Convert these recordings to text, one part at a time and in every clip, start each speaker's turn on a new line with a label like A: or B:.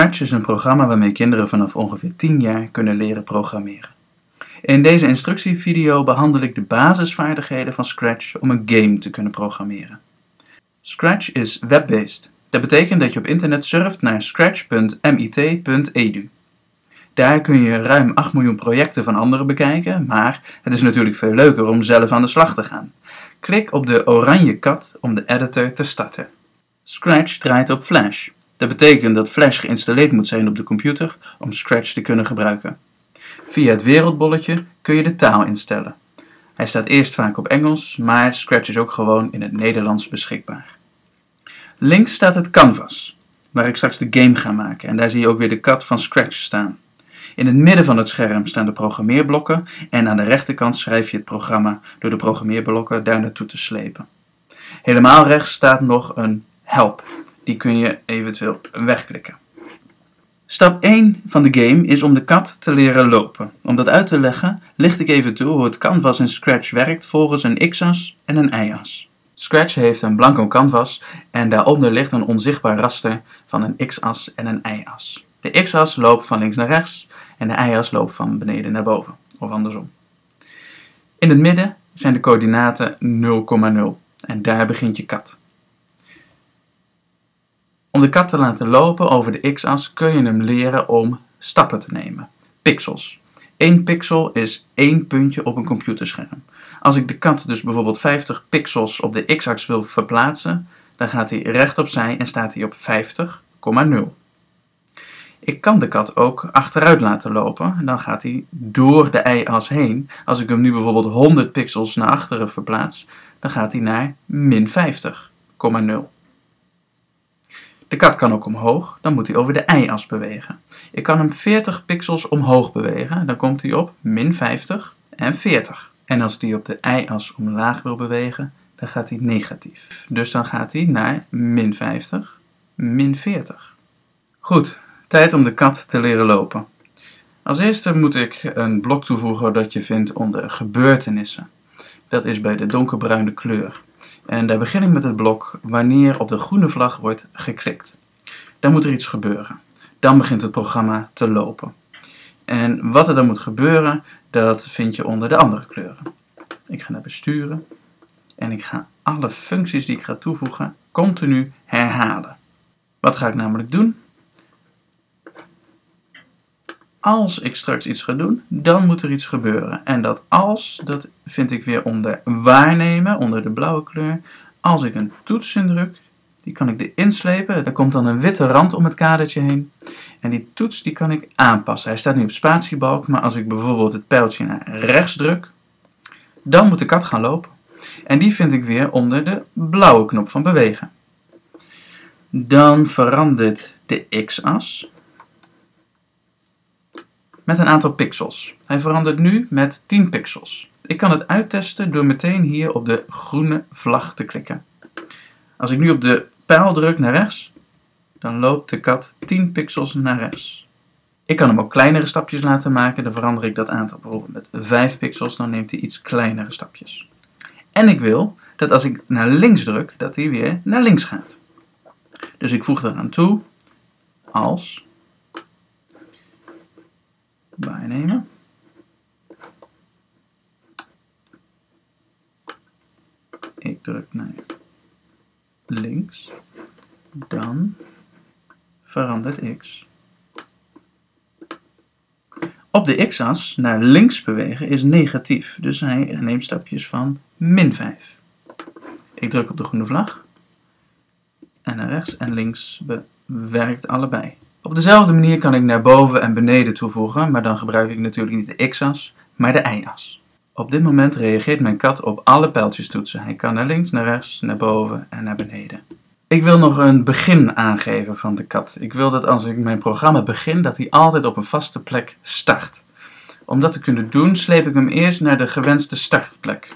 A: Scratch is een programma waarmee kinderen vanaf ongeveer 10 jaar kunnen leren programmeren. In deze instructievideo behandel ik de basisvaardigheden van Scratch om een game te kunnen programmeren. Scratch is web-based. Dat betekent dat je op internet surft naar scratch.mit.edu. Daar kun je ruim 8 miljoen projecten van anderen bekijken, maar het is natuurlijk veel leuker om zelf aan de slag te gaan. Klik op de oranje kat om de editor te starten. Scratch draait op Flash. Dat betekent dat Flash geïnstalleerd moet zijn op de computer om Scratch te kunnen gebruiken. Via het wereldbolletje kun je de taal instellen. Hij staat eerst vaak op Engels, maar Scratch is ook gewoon in het Nederlands beschikbaar. Links staat het canvas, waar ik straks de game ga maken en daar zie je ook weer de kat van Scratch staan. In het midden van het scherm staan de programmeerblokken en aan de rechterkant schrijf je het programma door de programmeerblokken daar naartoe te slepen. Helemaal rechts staat nog een help. Die kun je eventueel wegklikken. Stap 1 van de game is om de kat te leren lopen. Om dat uit te leggen, licht ik even toe hoe het canvas in Scratch werkt volgens een x-as en een y-as. Scratch heeft een blanco canvas en daaronder ligt een onzichtbaar raster van een x-as en een y-as. De x-as loopt van links naar rechts en de y-as loopt van beneden naar boven, of andersom. In het midden zijn de coördinaten 0,0 en daar begint je kat. Om de kat te laten lopen over de x-as kun je hem leren om stappen te nemen. Pixels. 1 pixel is één puntje op een computerscherm. Als ik de kat dus bijvoorbeeld 50 pixels op de x-as wil verplaatsen, dan gaat hij recht opzij en staat hij op 50,0. Ik kan de kat ook achteruit laten lopen. En dan gaat hij door de y-as heen. Als ik hem nu bijvoorbeeld 100 pixels naar achteren verplaats, dan gaat hij naar min 50,0. De kat kan ook omhoog, dan moet hij over de y-as bewegen. Ik kan hem 40 pixels omhoog bewegen, dan komt hij op min 50 en 40. En als hij op de y-as omlaag wil bewegen, dan gaat hij negatief. Dus dan gaat hij naar min 50, min 40. Goed, tijd om de kat te leren lopen. Als eerste moet ik een blok toevoegen dat je vindt onder gebeurtenissen. Dat is bij de donkerbruine kleur. En daar begin ik met het blok wanneer op de groene vlag wordt geklikt. Dan moet er iets gebeuren. Dan begint het programma te lopen. En wat er dan moet gebeuren, dat vind je onder de andere kleuren. Ik ga naar besturen en ik ga alle functies die ik ga toevoegen continu herhalen. Wat ga ik namelijk doen? Als ik straks iets ga doen, dan moet er iets gebeuren. En dat als, dat vind ik weer onder waarnemen, onder de blauwe kleur. Als ik een toets indruk, die kan ik erin slepen. Er komt dan een witte rand om het kadertje heen. En die toets die kan ik aanpassen. Hij staat nu op spatiebalk, maar als ik bijvoorbeeld het pijltje naar rechts druk, dan moet de kat gaan lopen. En die vind ik weer onder de blauwe knop van bewegen. Dan verandert de x-as met een aantal pixels. Hij verandert nu met 10 pixels. Ik kan het uittesten door meteen hier op de groene vlag te klikken. Als ik nu op de pijl druk naar rechts, dan loopt de kat 10 pixels naar rechts. Ik kan hem ook kleinere stapjes laten maken. Dan verander ik dat aantal bijvoorbeeld met 5 pixels. Dan neemt hij iets kleinere stapjes. En ik wil dat als ik naar links druk, dat hij weer naar links gaat. Dus ik voeg eraan toe als waarnemen. Ik druk naar links. Dan verandert x. Op de x-as naar links bewegen is negatief, dus hij neemt stapjes van min 5. Ik druk op de groene vlag en naar rechts en links bewerkt allebei. Op dezelfde manier kan ik naar boven en beneden toevoegen, maar dan gebruik ik natuurlijk niet de x-as, maar de y-as. Op dit moment reageert mijn kat op alle pijltjestoetsen. Hij kan naar links, naar rechts, naar boven en naar beneden. Ik wil nog een begin aangeven van de kat. Ik wil dat als ik mijn programma begin, dat hij altijd op een vaste plek start. Om dat te kunnen doen, sleep ik hem eerst naar de gewenste startplek.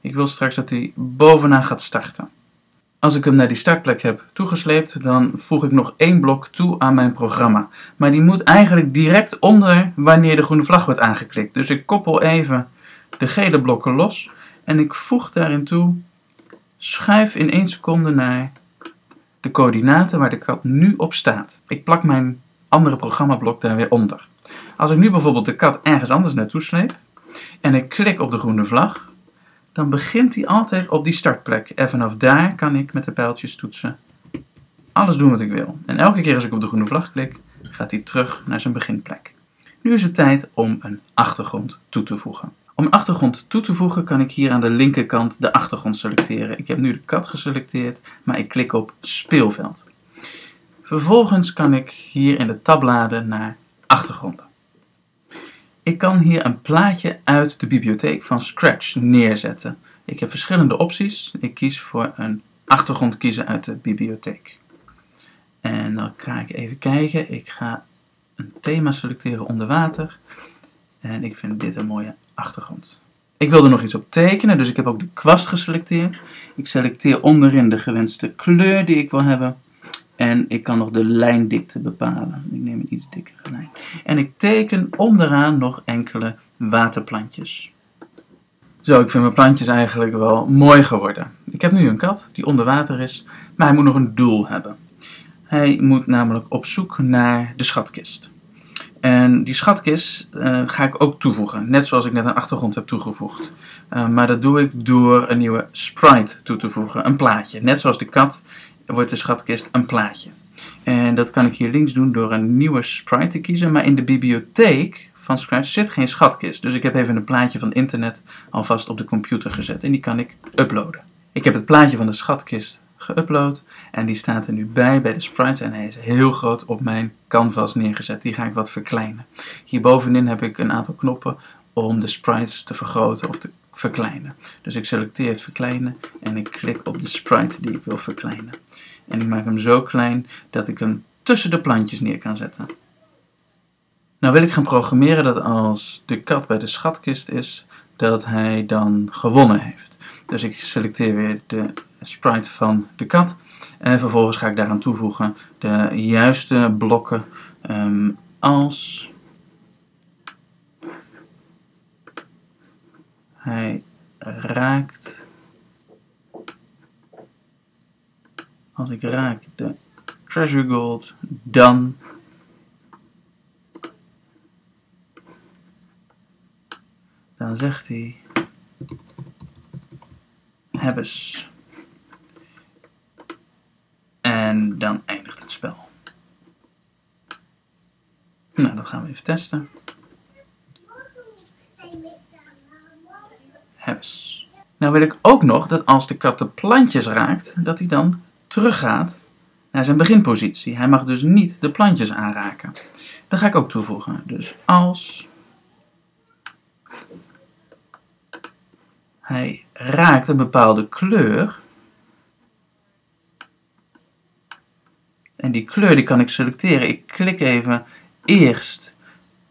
A: Ik wil straks dat hij bovenaan gaat starten. Als ik hem naar die startplek heb toegesleept, dan voeg ik nog één blok toe aan mijn programma. Maar die moet eigenlijk direct onder wanneer de groene vlag wordt aangeklikt. Dus ik koppel even de gele blokken los en ik voeg daarin toe, schuif in 1 seconde naar de coördinaten waar de kat nu op staat. Ik plak mijn andere programmablok daar weer onder. Als ik nu bijvoorbeeld de kat ergens anders naartoe sleep en ik klik op de groene vlag, dan begint hij altijd op die startplek. En vanaf daar kan ik met de pijltjes toetsen alles doen wat ik wil. En elke keer als ik op de groene vlag klik, gaat hij terug naar zijn beginplek. Nu is het tijd om een achtergrond toe te voegen. Om een achtergrond toe te voegen kan ik hier aan de linkerkant de achtergrond selecteren. Ik heb nu de kat geselecteerd, maar ik klik op speelveld. Vervolgens kan ik hier in de tabbladen naar achtergronden. Ik kan hier een plaatje uit de bibliotheek van Scratch neerzetten. Ik heb verschillende opties. Ik kies voor een achtergrond kiezen uit de bibliotheek. En dan ga ik even kijken. Ik ga een thema selecteren onder water. En ik vind dit een mooie achtergrond. Ik wil er nog iets op tekenen, dus ik heb ook de kwast geselecteerd. Ik selecteer onderin de gewenste kleur die ik wil hebben. En ik kan nog de lijndikte bepalen. Ik neem een iets dikkere lijn. En ik teken onderaan nog enkele waterplantjes. Zo, ik vind mijn plantjes eigenlijk wel mooi geworden. Ik heb nu een kat die onder water is, maar hij moet nog een doel hebben. Hij moet namelijk op zoek naar de schatkist. En die schatkist uh, ga ik ook toevoegen, net zoals ik net een achtergrond heb toegevoegd. Uh, maar dat doe ik door een nieuwe sprite toe te voegen, een plaatje. Net zoals de kat wordt de schatkist een plaatje. En dat kan ik hier links doen door een nieuwe sprite te kiezen, maar in de bibliotheek van Scratch zit geen schatkist. Dus ik heb even een plaatje van internet alvast op de computer gezet en die kan ik uploaden. Ik heb het plaatje van de schatkist geüpload. En die staat er nu bij, bij de sprites. En hij is heel groot op mijn canvas neergezet. Die ga ik wat verkleinen. Hierbovenin heb ik een aantal knoppen om de sprites te vergroten of te verkleinen. Dus ik selecteer het verkleinen en ik klik op de sprite die ik wil verkleinen. En ik maak hem zo klein dat ik hem tussen de plantjes neer kan zetten. Nou wil ik gaan programmeren dat als de kat bij de schatkist is, dat hij dan gewonnen heeft. Dus ik selecteer weer de sprite van de kat. En vervolgens ga ik daaraan toevoegen de juiste blokken um, als hij raakt. Als ik raak de treasure gold, dan dan zegt hij hebbes. En dan eindigt het spel. Nou, dat gaan we even testen. Hebbes. Nou wil ik ook nog dat als de kat de plantjes raakt, dat hij dan teruggaat naar zijn beginpositie. Hij mag dus niet de plantjes aanraken. Dat ga ik ook toevoegen. Dus als hij raakt een bepaalde kleur, En die kleur die kan ik selecteren. Ik klik even eerst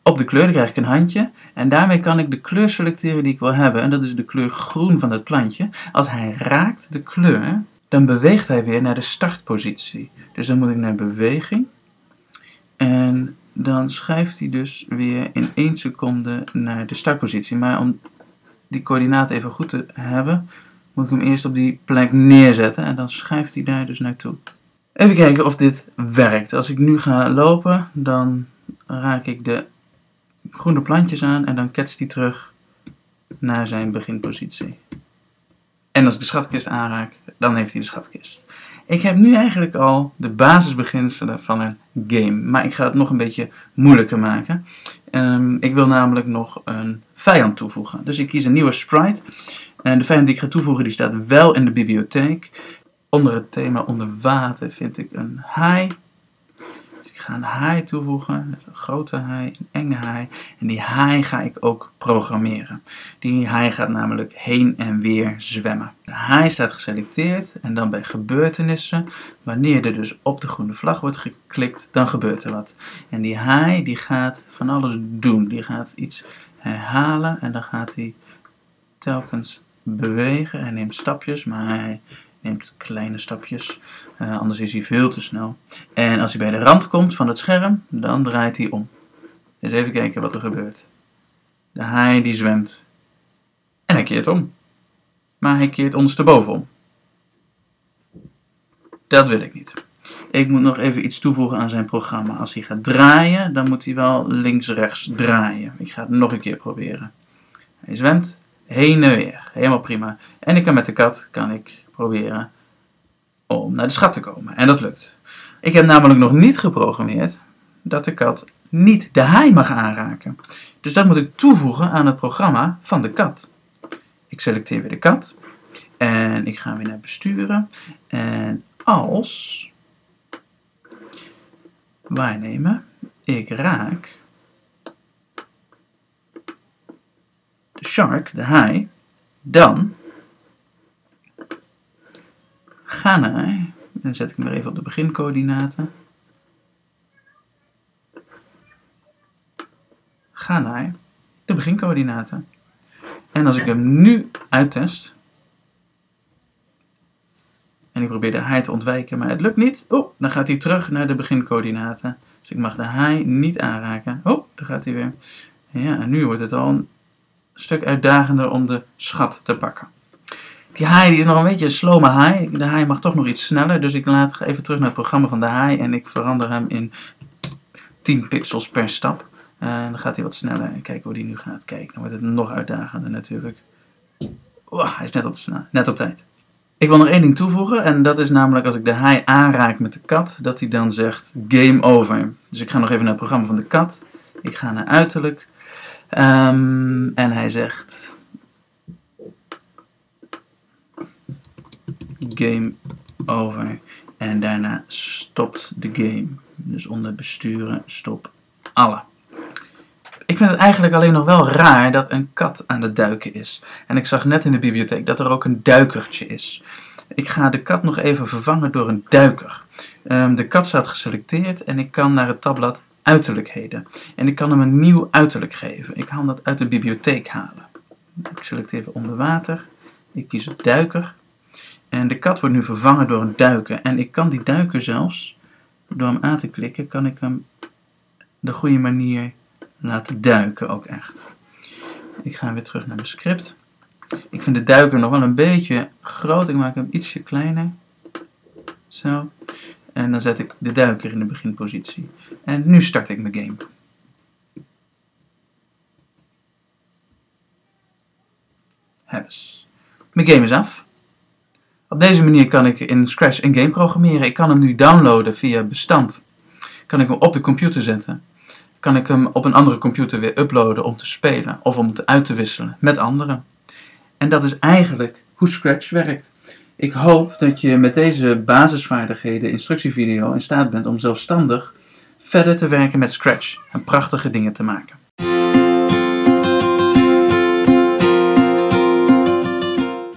A: op de kleur, krijg ik een handje. En daarmee kan ik de kleur selecteren die ik wil hebben. En dat is de kleur groen van het plantje. Als hij raakt de kleur, dan beweegt hij weer naar de startpositie. Dus dan moet ik naar beweging. En dan schuift hij dus weer in 1 seconde naar de startpositie. Maar om die coördinaten even goed te hebben, moet ik hem eerst op die plek neerzetten. En dan schuift hij daar dus naartoe. Even kijken of dit werkt. Als ik nu ga lopen, dan raak ik de groene plantjes aan en dan ketst hij terug naar zijn beginpositie. En als ik de schatkist aanraak, dan heeft hij de schatkist. Ik heb nu eigenlijk al de basisbeginselen van een game, maar ik ga het nog een beetje moeilijker maken. Um, ik wil namelijk nog een vijand toevoegen. Dus ik kies een nieuwe sprite. En de vijand die ik ga toevoegen, die staat wel in de bibliotheek. Onder het thema onder water vind ik een haai. Dus ik ga een haai toevoegen, een grote haai, een enge haai. En die haai ga ik ook programmeren. Die haai gaat namelijk heen en weer zwemmen. De haai staat geselecteerd en dan bij gebeurtenissen, wanneer er dus op de groene vlag wordt geklikt, dan gebeurt er wat. En die haai die gaat van alles doen. Die gaat iets herhalen en dan gaat hij telkens bewegen. Hij neemt stapjes, maar hij neemt kleine stapjes, uh, anders is hij veel te snel. En als hij bij de rand komt van het scherm, dan draait hij om. Dus even kijken wat er gebeurt. De haai die zwemt. En hij keert om. Maar hij keert ondersteboven om. Dat wil ik niet. Ik moet nog even iets toevoegen aan zijn programma. Als hij gaat draaien, dan moet hij wel links-rechts draaien. Ik ga het nog een keer proberen. Hij zwemt heen en weer. Helemaal prima. En ik kan met de kat kan ik proberen om naar de schat te komen. En dat lukt. Ik heb namelijk nog niet geprogrammeerd dat de kat niet de haai mag aanraken. Dus dat moet ik toevoegen aan het programma van de kat. Ik selecteer weer de kat. En ik ga weer naar besturen. En als waarnemen, ik raak de shark, de haai, dan ga naar, dan zet ik hem weer even op de begincoördinaten. Ga naar de begincoördinaten. En als ik hem nu uittest, en ik probeer de haai te ontwijken, maar het lukt niet. Oh, dan gaat hij terug naar de begincoördinaten. Dus ik mag de haai niet aanraken. Oh, daar gaat hij weer. Ja, en nu wordt het al stuk uitdagender om de schat te pakken. Die haai die is nog een beetje een slome haai. De haai mag toch nog iets sneller. Dus ik laat even terug naar het programma van de haai. En ik verander hem in 10 pixels per stap. En dan gaat hij wat sneller. En kijken hoe die nu gaat. Kijk, dan wordt het nog uitdagender natuurlijk. Hij is net op, net op tijd. Ik wil nog één ding toevoegen en dat is namelijk als ik de haai aanraak met de kat, dat hij dan zegt game over. Dus ik ga nog even naar het programma van de kat. Ik ga naar uiterlijk. Um, en hij zegt game over. En daarna stopt de game. Dus onder besturen stop alle. Ik vind het eigenlijk alleen nog wel raar dat een kat aan het duiken is. En ik zag net in de bibliotheek dat er ook een duikertje is. Ik ga de kat nog even vervangen door een duiker. Um, de kat staat geselecteerd en ik kan naar het tabblad uiterlijkheden. En ik kan hem een nieuw uiterlijk geven. Ik kan dat uit de bibliotheek halen. Ik selecteer even onder water. Ik kies het duiker. En de kat wordt nu vervangen door een duiker. En ik kan die duiker zelfs, door hem aan te klikken, kan ik hem de goede manier laten duiken ook echt. Ik ga weer terug naar mijn script. Ik vind de duiker nog wel een beetje groot. Ik maak hem ietsje kleiner. Zo. En dan zet ik de duiker in de beginpositie. En nu start ik mijn game. Hebbes. Mijn game is af. Op deze manier kan ik in Scratch een game programmeren. Ik kan hem nu downloaden via bestand. Kan ik hem op de computer zetten kan ik hem op een andere computer weer uploaden om te spelen of om het uit te wisselen met anderen. En dat is eigenlijk hoe Scratch werkt. Ik hoop dat je met deze basisvaardigheden instructievideo in staat bent om zelfstandig verder te werken met Scratch en prachtige dingen te maken.